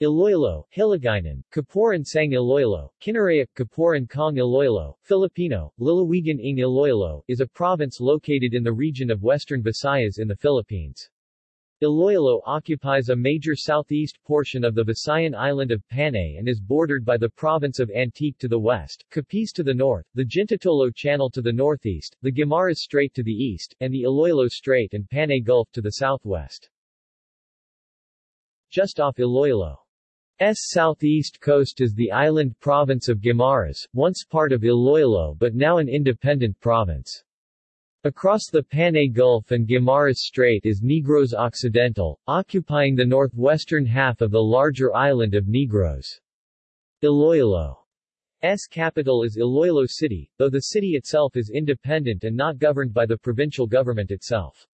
Iloilo, Hiligaynon, Kapuran Sang Iloilo, Kinaraya, Kapuran Kong Iloilo, Filipino, Lalawigan ng Iloilo, is a province located in the region of Western Visayas in the Philippines. Iloilo occupies a major southeast portion of the Visayan island of Panay and is bordered by the province of Antique to the west, Capiz to the north, the Jintotolo Channel to the northeast, the Guimaras Strait to the east, and the Iloilo Strait and Panay Gulf to the southwest. Just off Iloilo's southeast coast is the island province of Guimaras, once part of Iloilo but now an independent province. Across the Panay Gulf and Guimaras Strait is Negros Occidental, occupying the northwestern half of the larger island of Negros. Iloilo's capital is Iloilo City, though the city itself is independent and not governed by the provincial government itself.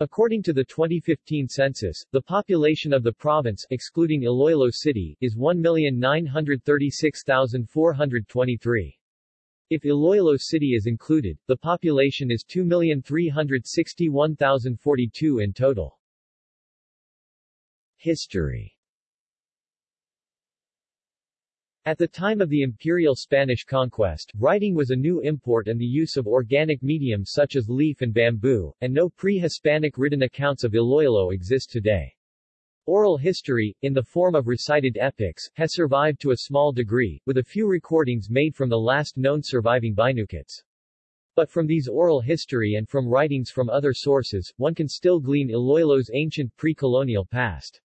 According to the 2015 census, the population of the province excluding Iloilo City is 1,936,423. If Iloilo City is included, the population is 2,361,042 in total. History At the time of the imperial Spanish conquest, writing was a new import and the use of organic mediums such as leaf and bamboo, and no pre-Hispanic written accounts of Iloilo exist today. Oral history, in the form of recited epics, has survived to a small degree, with a few recordings made from the last known surviving Binuquits. But from these oral history and from writings from other sources, one can still glean Iloilo's ancient pre-colonial past.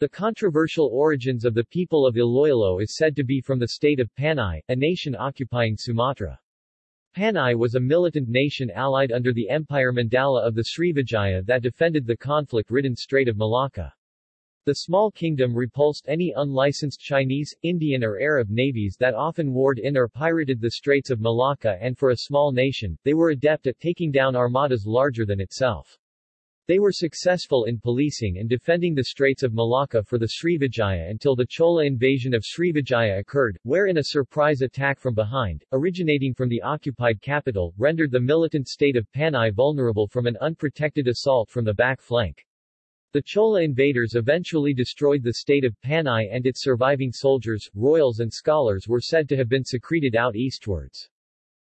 The controversial origins of the people of Iloilo is said to be from the state of Panay, a nation occupying Sumatra. Panay was a militant nation allied under the Empire Mandala of the Srivijaya that defended the conflict-ridden Strait of Malacca. The small kingdom repulsed any unlicensed Chinese, Indian or Arab navies that often warred in or pirated the Straits of Malacca and for a small nation, they were adept at taking down armadas larger than itself. They were successful in policing and defending the Straits of Malacca for the Srivijaya until the Chola invasion of Srivijaya occurred, wherein a surprise attack from behind, originating from the occupied capital, rendered the militant state of Panay vulnerable from an unprotected assault from the back flank. The Chola invaders eventually destroyed the state of Panay and its surviving soldiers, royals and scholars were said to have been secreted out eastwards.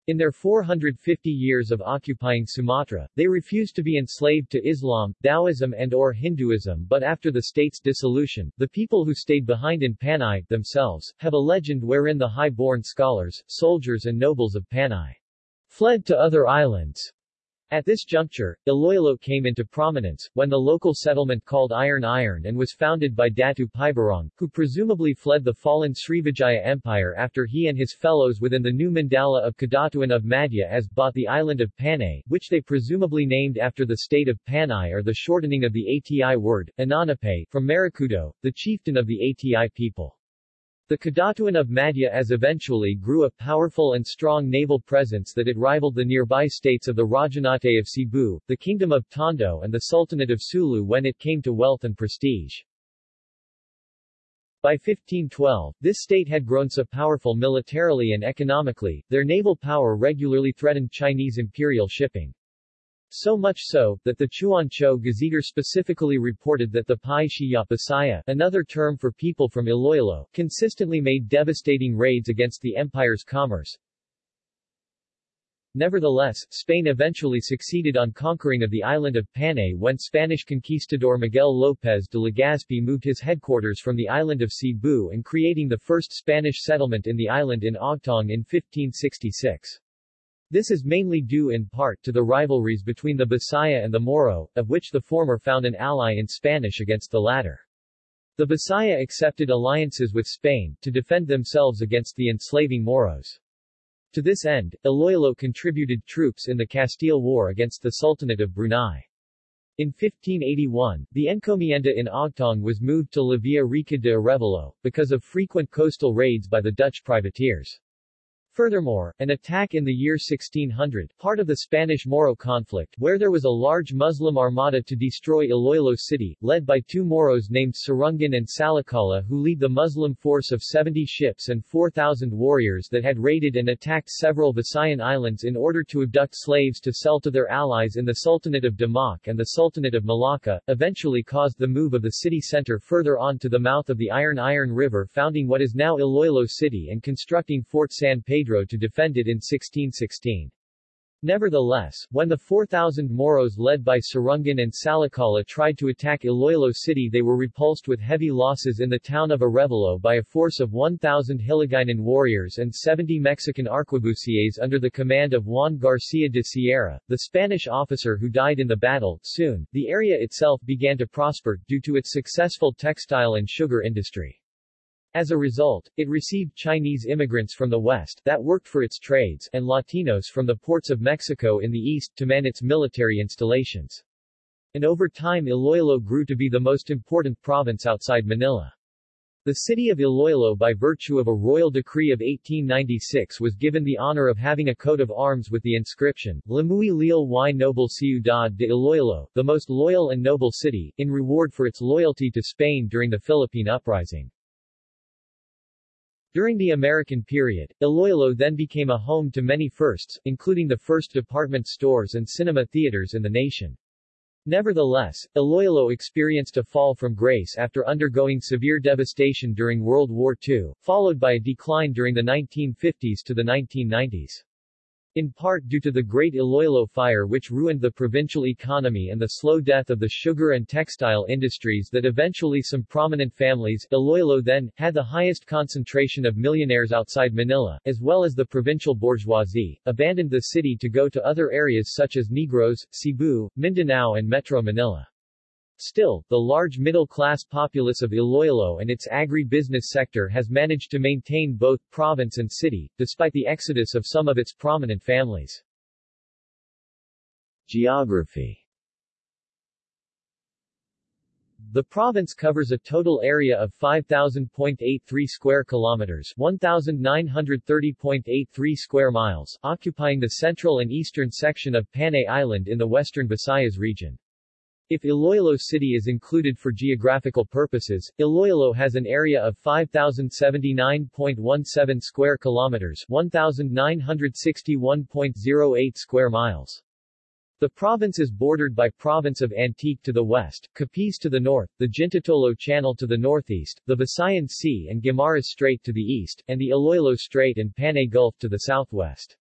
In their 450 years of occupying Sumatra, they refused to be enslaved to Islam, Taoism and or Hinduism but after the state's dissolution, the people who stayed behind in Panay, themselves, have a legend wherein the high-born scholars, soldiers and nobles of Panay fled to other islands at this juncture, Iloilo came into prominence, when the local settlement called Irong-Irong and was founded by Datu Paiburong, who presumably fled the fallen Srivijaya Empire after he and his fellows within the new mandala of Kadatuan of Madja-as bought the island of Panay, which they presumably named after the state of Panay or the shortening of the ATI word, Ananape, from Marikudo, the chieftain of the ATI people. The Kadatuan of Madja-as eventually grew a powerful and strong naval presence that it rivaled the nearby states of the Rajanate of Cebu, the Kingdom of Tondo and the Sultanate of Sulu when it came to wealth and prestige. By 1512, this state had grown so powerful militarily and economically, their naval power regularly threatened Chinese imperial shipping. So much so, that the Chuancho Gazetteer specifically reported that the Pai Shiya Bisaya, another term for people from Iloilo, consistently made devastating raids against the empire's commerce. Nevertheless, Spain eventually succeeded on conquering of the island of Panay when Spanish conquistador Miguel López de Legazpi moved his headquarters from the island of Cebu and creating the first Spanish settlement in the island in Ogtong in 1566. This is mainly due in part to the rivalries between the Bisaya and the Moro, of which the former found an ally in Spanish against the latter. The Bisaya accepted alliances with Spain, to defend themselves against the enslaving Moros. To this end, Iloilo contributed troops in the Castile War against the Sultanate of Brunei. In 1581, the encomienda in Ogtong was moved to La Villa Rica de Arevalo, because of frequent coastal raids by the Dutch privateers. Furthermore, an attack in the year 1600, part of the Spanish-Moro conflict, where there was a large Muslim armada to destroy Iloilo city, led by two Moros named Sarungan and Salakala who lead the Muslim force of 70 ships and 4,000 warriors that had raided and attacked several Visayan islands in order to abduct slaves to sell to their allies in the Sultanate of Demak and the Sultanate of Malacca, eventually caused the move of the city center further on to the mouth of the Irong-Irong River founding what is now Iloilo City and constructing Fort San Pedro Pedro to defend it in 1616. Nevertheless, when the 4,000 Moros led by Sarungan and Salakala tried to attack Iloilo City they were repulsed with heavy losses in the town of Arevalo by a force of 1,000 Hiligaynon warriors and 70 Mexican arquebusiers under the command of Juan Garcia de Sierra, the Spanish officer who died in the battle. Soon, the area itself began to prosper, due to its successful textile and sugar industry. As a result, it received Chinese immigrants from the west that worked for its trades and Latinos from the ports of Mexico in the east to man its military installations. And over time Iloilo grew to be the most important province outside Manila. The city of Iloilo by virtue of a royal decree of 1896 was given the honor of having a coat of arms with the inscription, La muy leal y noble ciudad de Iloilo, the most loyal and noble city, in reward for its loyalty to Spain during the Philippine Uprising. During the American period, Iloilo then became a home to many firsts, including the first department stores and cinema theaters in the nation. Nevertheless, Iloilo experienced a fall from grace after undergoing severe devastation during World War II, followed by a decline during the 1950s to the 1990s in part due to the Great Iloilo Fire which ruined the provincial economy and the slow death of the sugar and textile industries that eventually some prominent families, Iloilo then, had the highest concentration of millionaires outside Manila, as well as the provincial bourgeoisie, abandoned the city to go to other areas such as Negros, Cebu, Mindanao and Metro Manila. Still, the large middle-class populace of Iloilo and its agri-business sector has managed to maintain both province and city, despite the exodus of some of its prominent families. Geography The province covers a total area of 5,000.83 square kilometers 1,930.83 square miles, occupying the central and eastern section of Panay Island in the western Visayas region. If Iloilo City is included for geographical purposes, Iloilo has an area of 5079.17 square kilometers, 1961.08 square miles. The province is bordered by province of Antique to the west, Capiz to the north, the Jintotolo Channel to the northeast, the Visayan Sea and Guimaras Strait to the east, and the Iloilo Strait and Panay Gulf to the southwest.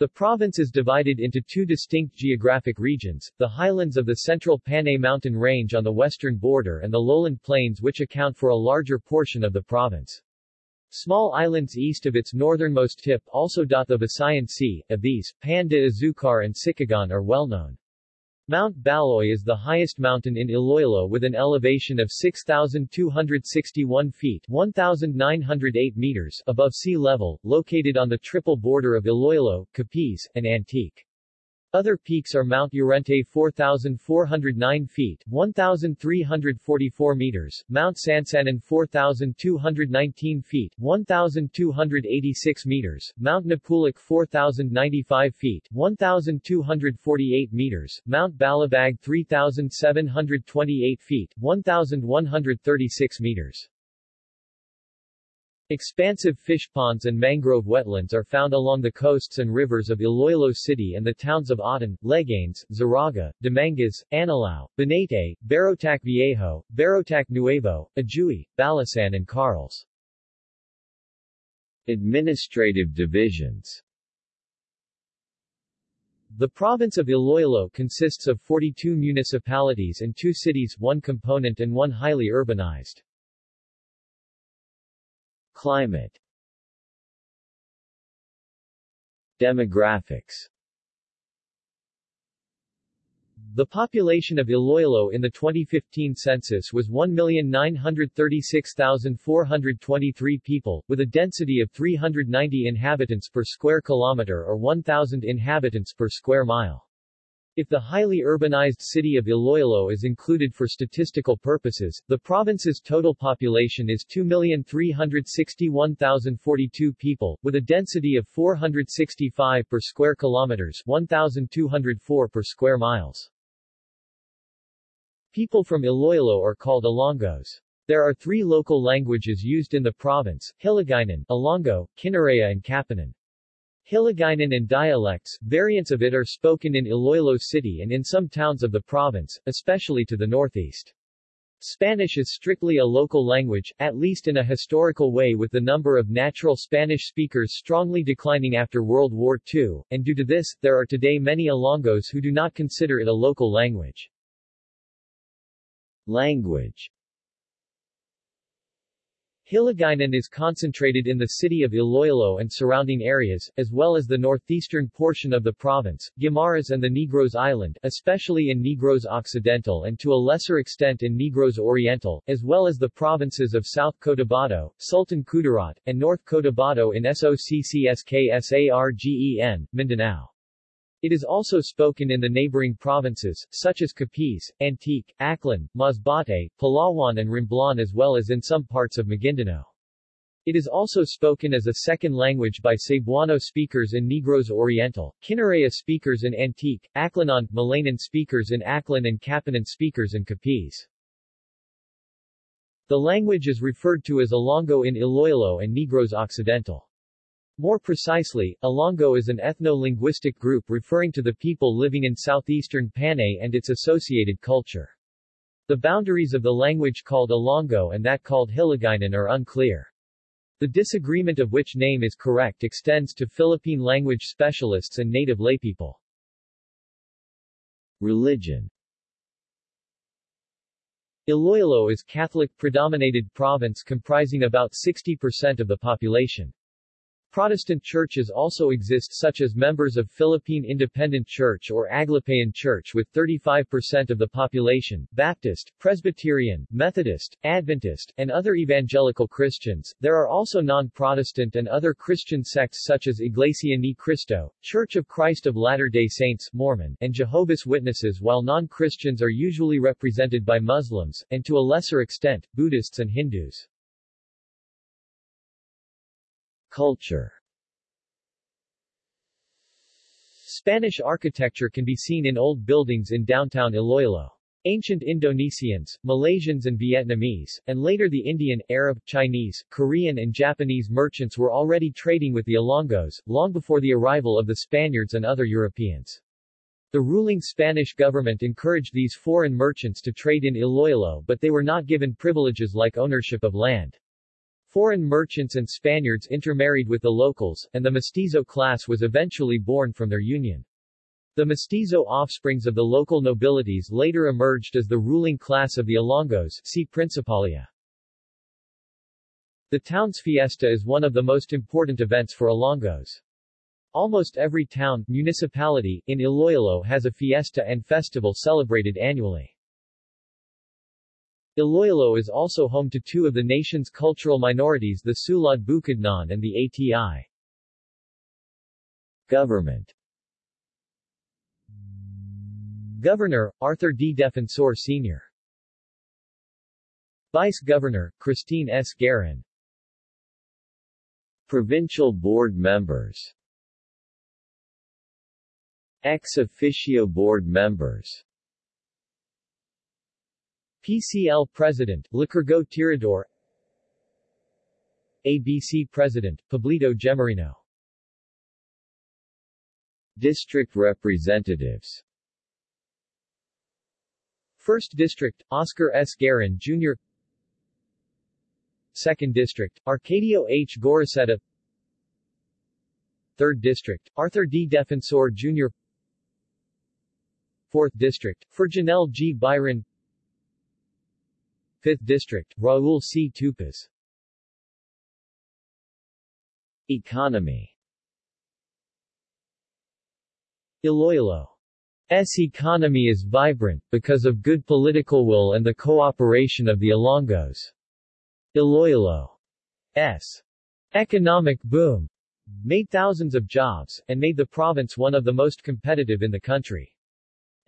The province is divided into two distinct geographic regions, the highlands of the central Panay mountain range on the western border and the lowland plains which account for a larger portion of the province. Small islands east of its northernmost tip also dot the Visayan Sea, of these, Pan Azucar and Sicogon are well known. Mount Baloy is the highest mountain in Iloilo with an elevation of 6,261 feet 1,908 meters above sea level, located on the triple border of Iloilo, Capiz, and Antique. Other peaks are Mount Urente 4,409 feet 1,344 meters, Mount Sansanan 4,219 feet 1,286 meters, Mount Napulak 4,095 feet 1,248 meters, Mount Balabag 3,728 feet 1,136 meters. Expansive fish ponds and mangrove wetlands are found along the coasts and rivers of Iloilo City and the towns of Aten, Leganes, Zarraga, Dumangas, Anilao, Banate, Barotac Viejo, Barotac Nuevo, Ajuy, Balasan and Carles. Administrative divisions The province of Iloilo consists of 42 municipalities and two cities one component and one highly urbanized. Climate Demographics The population of Iloilo in the 2015 census was 1,936,423 people, with a density of 390 inhabitants per square kilometer or 1,000 inhabitants per square mile. If the highly urbanized city of Iloilo is included for statistical purposes, the province's total population is 2,361,042 people, with a density of 465 per square kilometers 1,204 per square miles. People from Iloilo are called Ilonggos. There are three local languages used in the province, Hiligaynon, Ilonggo, Kinaray and Kapanan. Hiligaynon and dialects, variants of it are spoken in Iloilo City and in some towns of the province, especially to the northeast. Spanish is strictly a local language, at least in a historical way with the number of natural Spanish speakers strongly declining after World War II, and due to this, there are today many Ilonggos who do not consider it a local language. Language Hiligaynon is concentrated in the city of Iloilo and surrounding areas, as well as the northeastern portion of the province, Guimaras and the Negros Island, especially in Negros Occidental and to a lesser extent in Negros Oriental, as well as the provinces of South Cotabato, Sultan Kudarat, and North Cotabato in SOCCSKSARGEN, Mindanao. It is also spoken in the neighboring provinces, such as Capiz, Antique, Aklan, Masbate, Palawan and Romblon as well as in some parts of Maguindanao. It is also spoken as a second language by Cebuano speakers in Negros Oriental, Kinaraya speakers in Antique, Aklanon, Malayanan speakers in Aklan and Kapanan speakers in Capiz. The language is referred to as Ilonggo in Iloilo and Negros Occidental. More precisely, Ilonggo is an ethno-linguistic group referring to the people living in southeastern Panay and its associated culture. The boundaries of the language called Ilonggo and that called Hiligaynon are unclear. The disagreement of which name is correct extends to Philippine language specialists and native laypeople. Religion Iloilo is a Catholic-predominated province comprising about 60% of the population. Protestant churches also exist such as members of Philippine Independent Church or Aglipayan Church with 35% of the population, Baptist, Presbyterian, Methodist, Adventist, and other evangelical Christians. There are also non-Protestant and other Christian sects such as Iglesia Ni Cristo, Church of Christ of Latter-day Saints Mormon, and Jehovah's Witnesses while non-Christians are usually represented by Muslims, and to a lesser extent, Buddhists and Hindus. Culture Spanish architecture can be seen in old buildings in downtown Iloilo. Ancient Indonesians, Malaysians and Vietnamese, and later the Indian, Arab, Chinese, Korean and Japanese merchants were already trading with the Ilonggos, long before the arrival of the Spaniards and other Europeans. The ruling Spanish government encouraged these foreign merchants to trade in Iloilo but they were not given privileges like ownership of land. Foreign merchants and Spaniards intermarried with the locals, and the mestizo class was eventually born from their union. The mestizo offsprings of the local nobilities later emerged as the ruling class of the Ilonggos see Principalia. The town's fiesta is one of the most important events for Ilonggos. Almost every town, municipality, in Iloilo has a fiesta and festival celebrated annually. Iloilo is also home to two of the nation's cultural minorities the Sulad Bukidnon and the ATI. Government Governor, Arthur D. Defensor Sr. Vice Governor, Christine S. Garin Provincial Board Members Ex officio Board Members PCL President, Licurgo Tirador ABC President, Pablito Gemarino District Representatives 1st District, Oscar S. Garin, Jr. 2nd District, Arcadio H. Gorriceta 3rd District, Arthur D. Defensor Jr. 4th District, Ferjenel G. Biron 5th District, Raul C. Tupas Economy Iloilo's economy is vibrant, because of good political will and the cooperation of the Ilonggos. Iloilo's economic boom made thousands of jobs, and made the province one of the most competitive in the country.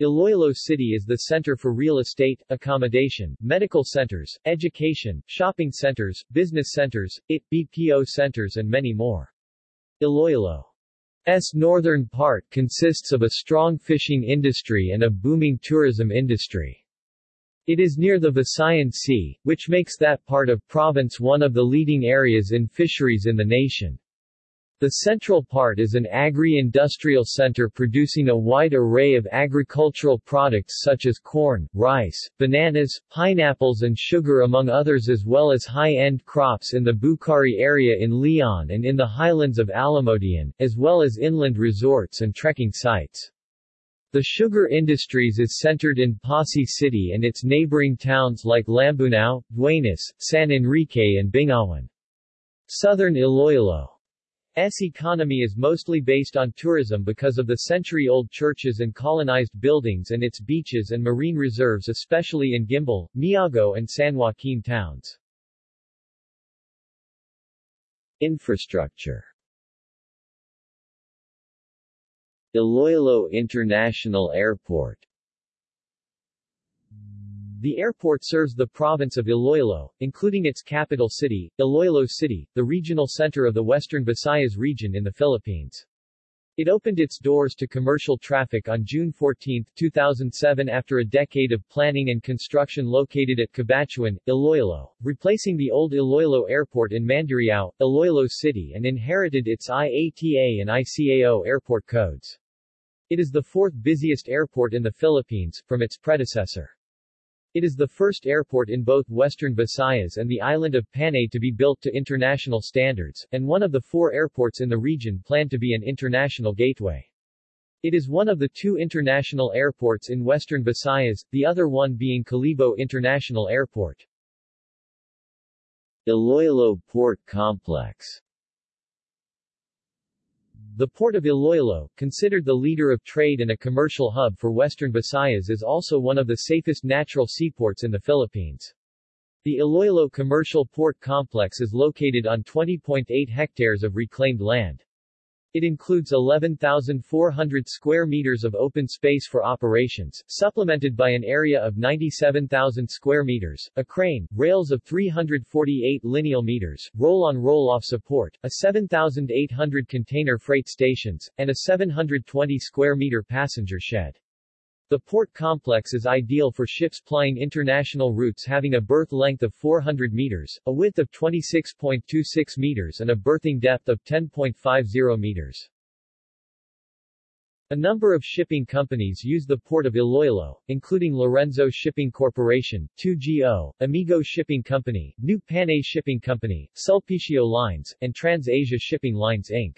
Iloilo City is the center for real estate, accommodation, medical centers, education, shopping centers, business centers, IT, BPO centers and many more. Iloilo's northern part consists of a strong fishing industry and a booming tourism industry. It is near the Visayan Sea, which makes that part of province one of the leading areas in fisheries in the nation. The central part is an agri-industrial center producing a wide array of agricultural products such as corn, rice, bananas, pineapples and sugar among others as well as high-end crops in the Bucari area in Leon and in the highlands of Alimodian, as well as inland resorts and trekking sites. The sugar industries is centered in Passi City and its neighboring towns like Lambunao, Duenas, San Enrique and Bingawan. Southern Iloilo S economy is mostly based on tourism because of the century-old churches and colonized buildings and its beaches and marine reserves especially in Guimbal, Miagao and San Joaquin towns. Infrastructure Iloilo International Airport the airport serves the province of Iloilo, including its capital city, Iloilo City, the regional center of the Western Visayas region in the Philippines. It opened its doors to commercial traffic on June 14, 2007 after a decade of planning and construction located at Cabatuan, Iloilo, replacing the old Iloilo Airport in Mandurriao, Iloilo City and inherited its IATA and ICAO airport codes. It is the fourth busiest airport in the Philippines, from its predecessor. It is the first airport in both western Visayas and the island of Panay to be built to international standards, and one of the four airports in the region planned to be an international gateway. It is one of the two international airports in western Visayas, the other one being Kalibo International Airport. Iloilo Port Complex the port of Iloilo, considered the leader of trade and a commercial hub for western Visayas is also one of the safest natural seaports in the Philippines. The Iloilo Commercial Port Complex is located on 20.8 hectares of reclaimed land. It includes 11,400 square meters of open space for operations, supplemented by an area of 97,000 square meters, a crane, rails of 348 lineal meters, roll-on roll-off support, a 7,800 container freight stations, and a 720 square meter passenger shed. The port complex is ideal for ships plying international routes having a berth length of 400 meters, a width of 26.26 meters and a berthing depth of 10.50 meters. A number of shipping companies use the port of Iloilo, including Lorenzo Shipping Corporation, 2GO, Amigo Shipping Company, New Panay Shipping Company, Sulpicio Lines, and Trans-Asia Shipping Lines Inc.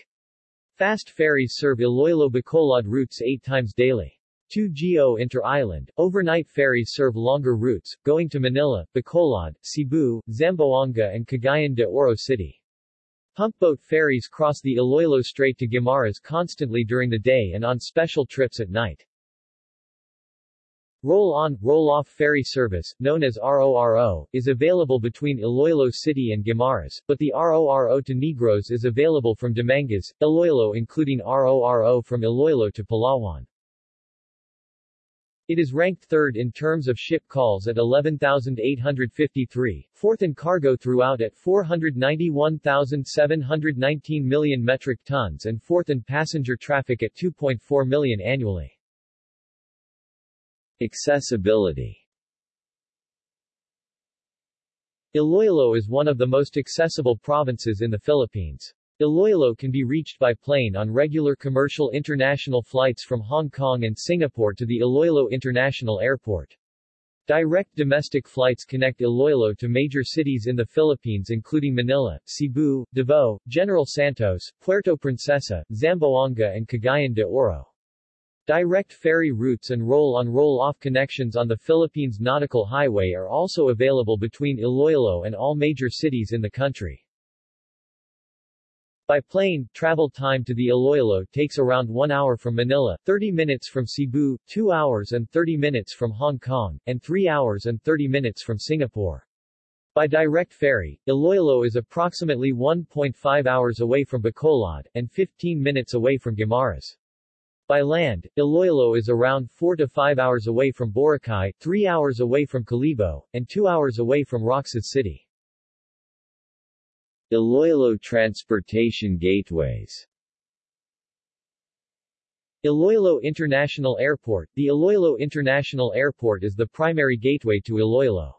Fast ferries serve Iloilo-Bacolod routes eight times daily. 2GO Inter-Island, overnight ferries serve longer routes, going to Manila, Bacolod, Cebu, Zamboanga and Cagayan de Oro City. Pumpboat ferries cross the Iloilo Strait to Guimaras constantly during the day and on special trips at night. Roll-on, roll-off ferry service, known as RORO, is available between Iloilo City and Guimaras, but the RORO to Negros is available from Dumangas, Iloilo including RORO from Iloilo to Palawan. It is ranked third in terms of ship calls at 11,853, fourth in cargo throughout at 491,719 million metric tons and fourth in passenger traffic at 2.4 million annually. Accessibility Iloilo is one of the most accessible provinces in the Philippines. Iloilo can be reached by plane on regular commercial international flights from Hong Kong and Singapore to the Iloilo International Airport. Direct domestic flights connect Iloilo to major cities in the Philippines including Manila, Cebu, Davao, General Santos, Puerto Princesa, Zamboanga and Cagayan de Oro. Direct ferry routes and roll-on roll-off connections on the Philippines Nautical Highway are also available between Iloilo and all major cities in the country. By plane, travel time to the Iloilo takes around 1 hour from Manila, 30 minutes from Cebu, 2 hours and 30 minutes from Hong Kong, and 3 hours and 30 minutes from Singapore. By direct ferry, Iloilo is approximately 1.5 hours away from Bacolod, and 15 minutes away from Guimaras. By land, Iloilo is around 4 to 5 hours away from Boracay, 3 hours away from Kalibo, and 2 hours away from Roxas City. Iloilo transportation gateways Iloilo International Airport The Iloilo International Airport is the primary gateway to Iloilo.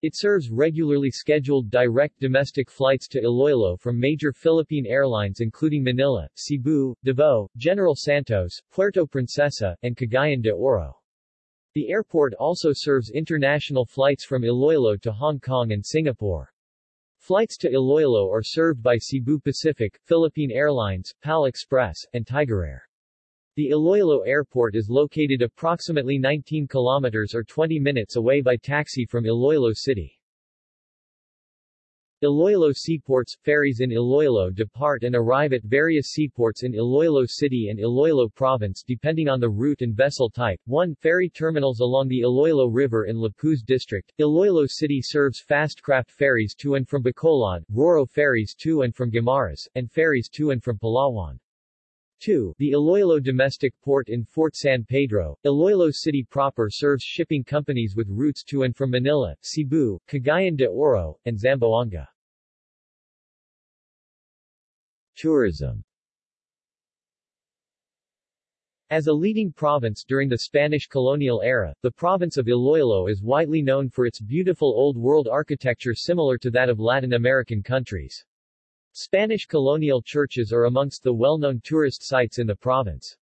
It serves regularly scheduled direct domestic flights to Iloilo from major Philippine airlines including Manila, Cebu, Davao, General Santos, Puerto Princesa, and Cagayan de Oro. The airport also serves international flights from Iloilo to Hong Kong and Singapore. Flights to Iloilo are served by Cebu Pacific, Philippine Airlines, PAL Express, and Tigerair. The Iloilo Airport is located approximately 19 kilometers or 20 minutes away by taxi from Iloilo City. Iloilo seaports, ferries in Iloilo depart and arrive at various seaports in Iloilo City and Iloilo Province depending on the route and vessel type. 1. Ferry terminals along the Iloilo River in Lapuz District. Iloilo City serves fast craft ferries to and from Bacolod, Roro ferries to and from Guimaras, and ferries to and from Palawan. 2. The Iloilo Domestic Port in Fort San Pedro, Iloilo City proper serves shipping companies with routes to and from Manila, Cebu, Cagayan de Oro, and Zamboanga. Tourism As a leading province during the Spanish colonial era, the province of Iloilo is widely known for its beautiful Old World architecture similar to that of Latin American countries. Spanish colonial churches are amongst the well-known tourist sites in the province.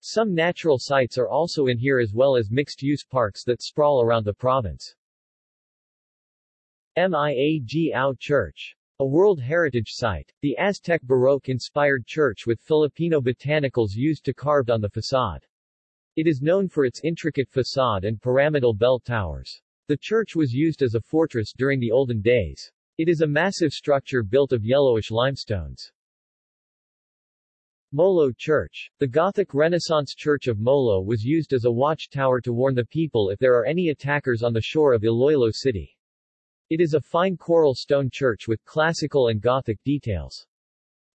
Some natural sites are also in here as well as mixed-use parks that sprawl around the province. Miagao Church. A World Heritage Site. The Aztec Baroque-inspired church with Filipino botanicals used to carved on the facade. It is known for its intricate facade and pyramidal bell towers. The church was used as a fortress during the olden days. It is a massive structure built of yellowish limestones. Molo Church. The Gothic Renaissance Church of Molo was used as a watchtower to warn the people if there are any attackers on the shore of Iloilo City. It is a fine coral stone church with classical and Gothic details.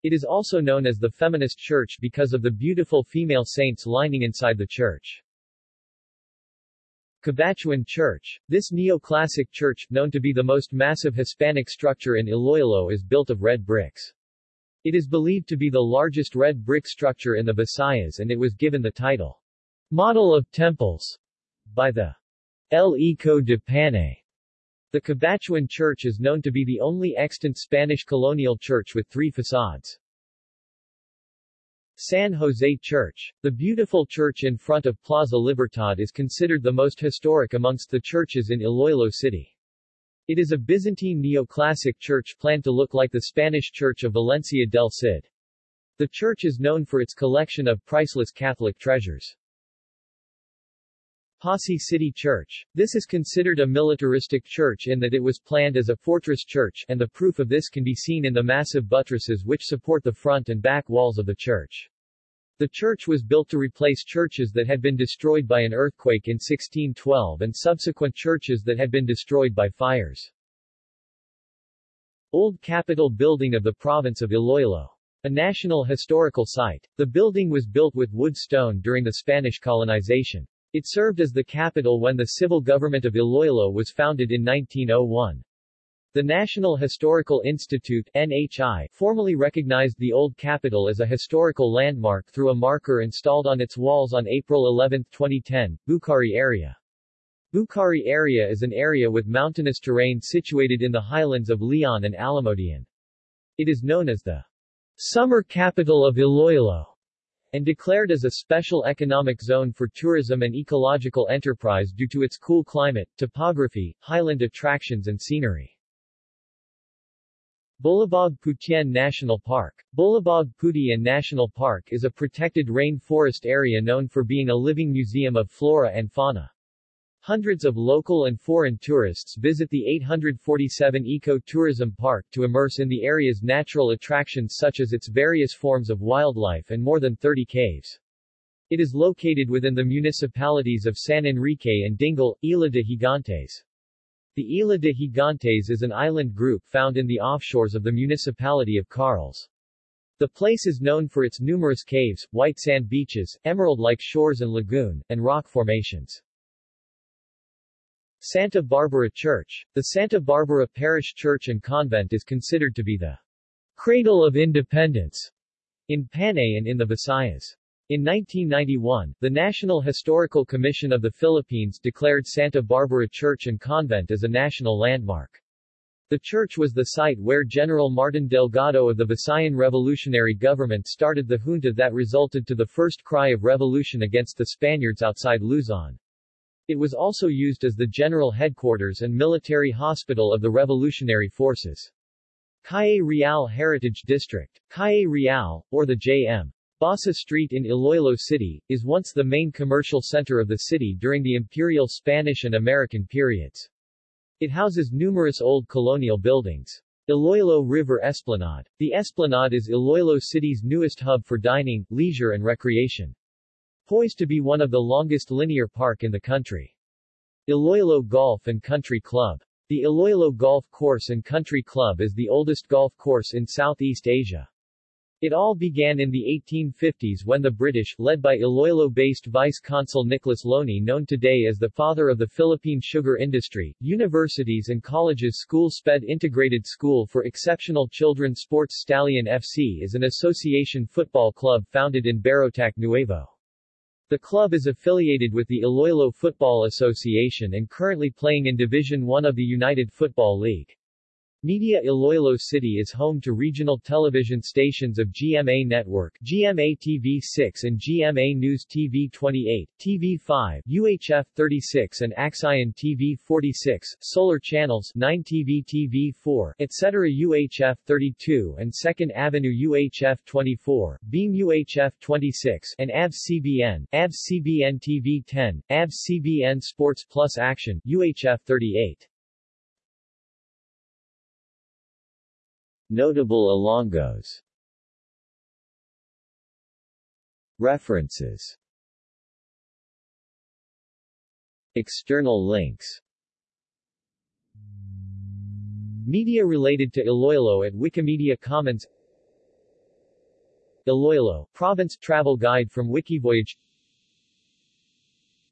It is also known as the Feminist Church because of the beautiful female saints lining inside the church. Cabatuan Church. This neoclassic church, known to be the most massive Hispanic structure in Iloilo is built of red bricks. It is believed to be the largest red brick structure in the Visayas and it was given the title, Model of Temples, by the El Eco de Panay. The Cabatuan Church is known to be the only extant Spanish colonial church with three facades. San Jose Church. The beautiful church in front of Plaza Libertad is considered the most historic amongst the churches in Iloilo City. It is a Byzantine neoclassic church planned to look like the Spanish Church of Valencia del Cid. The church is known for its collection of priceless Catholic treasures. Passi City Church. This is considered a militaristic church in that it was planned as a fortress church, and the proof of this can be seen in the massive buttresses which support the front and back walls of the church. The church was built to replace churches that had been destroyed by an earthquake in 1612 and subsequent churches that had been destroyed by fires. Old Capitol Building of the Province of Iloilo. A National Historical Site. The building was built with wood stone during the Spanish colonization. It served as the capital when the civil government of Iloilo was founded in 1901. The National Historical Institute NHI formally recognized the Old capital as a historical landmark through a marker installed on its walls on April 11, 2010, Bucari area. Bucari area is an area with mountainous terrain situated in the highlands of Leon and Alimodian. It is known as the summer capital of Iloilo and declared as a special economic zone for tourism and ecological enterprise due to its cool climate, topography, highland attractions and scenery. Bulabog Putian National Park. Bulabog Putian National Park is a protected rain forest area known for being a living museum of flora and fauna. Hundreds of local and foreign tourists visit the 847 Eco-Tourism Park to immerse in the area's natural attractions such as its various forms of wildlife and more than 30 caves. It is located within the municipalities of San Enrique and Dingle, Isla de Gigantes. The Isla de Gigantes is an island group found in the offshores of the municipality of Carles. The place is known for its numerous caves, white sand beaches, emerald-like shores and lagoon, and rock formations. Santa Barbara Church. The Santa Barbara Parish Church and Convent is considered to be the cradle of independence in Panay and in the Visayas. In 1991, the National Historical Commission of the Philippines declared Santa Barbara Church and Convent as a national landmark. The church was the site where General Martin Delgado of the Visayan Revolutionary Government started the junta that resulted to the first cry of revolution against the Spaniards outside Luzon. It was also used as the general headquarters and military hospital of the revolutionary forces. Calle Real Heritage District, Calle Real, or the J.M. Basa Street in Iloilo City, is once the main commercial center of the city during the imperial Spanish and American periods. It houses numerous old colonial buildings. Iloilo River Esplanade. The Esplanade is Iloilo City's newest hub for dining, leisure and recreation. Poised to be one of the longest linear park in the country. Iloilo Golf and Country Club. The Iloilo Golf Course and Country Club is the oldest golf course in Southeast Asia. It all began in the 1850s when the British, led by Iloilo-based Vice-Consul Nicholas Loney known today as the father of the Philippine sugar industry, universities and colleges School SPED Integrated School for Exceptional Children Sports Stallion FC is an association football club founded in Barotac Nuevo. The club is affiliated with the Iloilo Football Association and currently playing in Division 1 of the United Football League. Media Iloilo City is home to regional television stations of GMA Network, GMA TV 6 and GMA News TV 28, TV 5, UHF 36 and Aksyon TV 46, Solar Channels 9 TV TV 4, etc. UHF 32 and 2nd Avenue UHF 24, Beam UHF 26 and ABS CBN, ABS CBN TV 10, ABS CBN Sports Plus Action UHF 38. Notable Ilonggos References. External links. Media related to Iloilo at Wikimedia Commons. Iloilo, Province Travel Guide from Wikivoyage.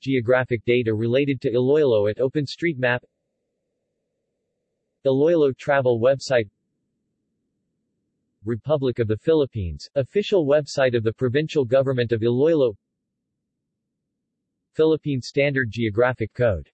Geographic data related to Iloilo at OpenStreetMap. Iloilo Travel website Republic of the Philippines, official website of the Provincial Government of Iloilo. Philippine Standard Geographic Code